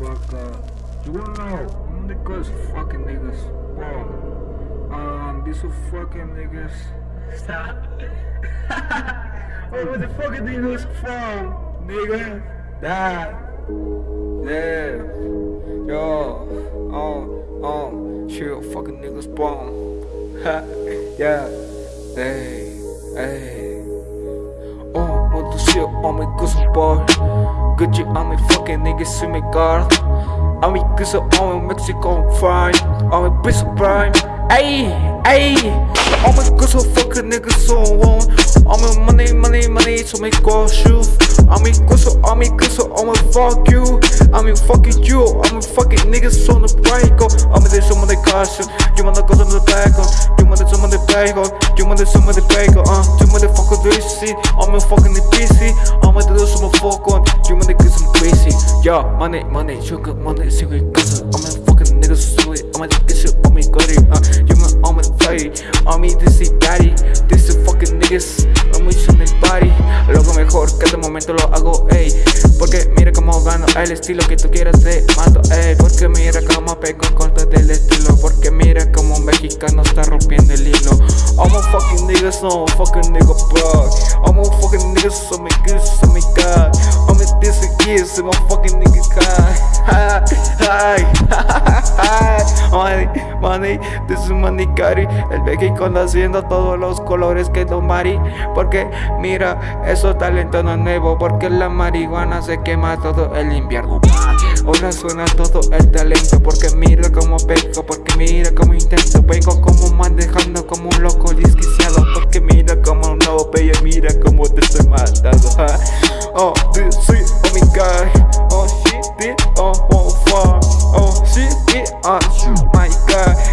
fuck up. You wanna know? I'm because fucking niggas bro. Um, these are fucking niggas. Stop. oh, where the fucking niggas from, nigga? That. Yeah. Yo. Oh, oh. Chill, fucking niggas bomb. Ha. yeah. Hey. Hey. Oh, want to shit on my cousin boy. Shit on my fucking niggas in my guard. I'm a cause I'm a Mexican fine. I'm a piece prime. Ayy, ayy. I'm a cause of fucking niggas so on. I'm a money, money, money to make all shoes. I'm a cause of, I'm a cause of, I'm a fuck you. I'm a fucking you. I'm a fucking niggas on the break. I'm a this some of the. You wanna go to the back on. You wanna some of the back on. You wanna some of the back on. Uh, you wanna fuck with this shit. I'm a fucking the PC. I'm a do some fuck on. You wanna get some crazy. Yeah, money, money, sugar, money, secret, cause I'm a fucking nigga sweet. I'm a get shit on me, got it. Uh, you want, I'm a fight. On me, this is daddy. This is fucking niggas. I'm with some body. Loco mejor que de momento lo hago, ey. Porque mira cómo gano el estilo que tú quieras te mato, ey. Porque mira cómo pego con todo el estilo. Porque mira cómo un mexicano está rompiendo el I'm a fucking nigga, so I'm a fucking nigga bro. I'm a fucking nigga, so me good, so me god. I'm a this again, so my fucking nigga god. Money, this is money cari El mexicano haciendo todos los colores que Don Mari. Porque mira, eso talento no es nuevo. Porque la marihuana se quema todo el invierno. Ahora suena todo el talento. Porque mira como pego, porque mira como intento. Vengo como manejando como un loco desquiciado. Porque mira como no veo, mira como te estoy matando. Oh, this is oh my god. Oh shit, oh, oh, fuck. Oh shit, it, oh shoot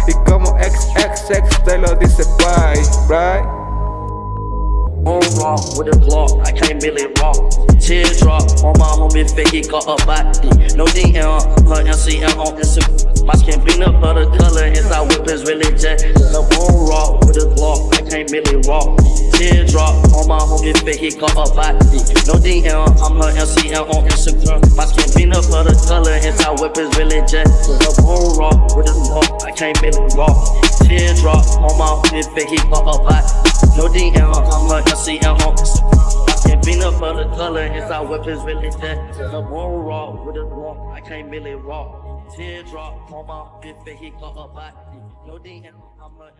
Y como XXX te lo dice bye, right? On raw with a Glock, I can't really rock. Teardrop on my homie he got a body. No DM, her MCM on Instagram. My skin peanut butter color, inside whip is really jet. The on raw with a Glock, can't really rock. Teardrop on my homie fake, he got a body. No DM, I'm her MCM on Instagram. My skin peanut butter color, inside whip is really jet. The on raw with a Glock, I can't really rock. Teardrop on my homie fake, he got a body. No DM, I'm her MCM on Instagram. Peanut butter color, inside whip is really jet. The on raw with a Glock, I can't really rock. Teardrop on my bitch, he got a body. No DM, I'm her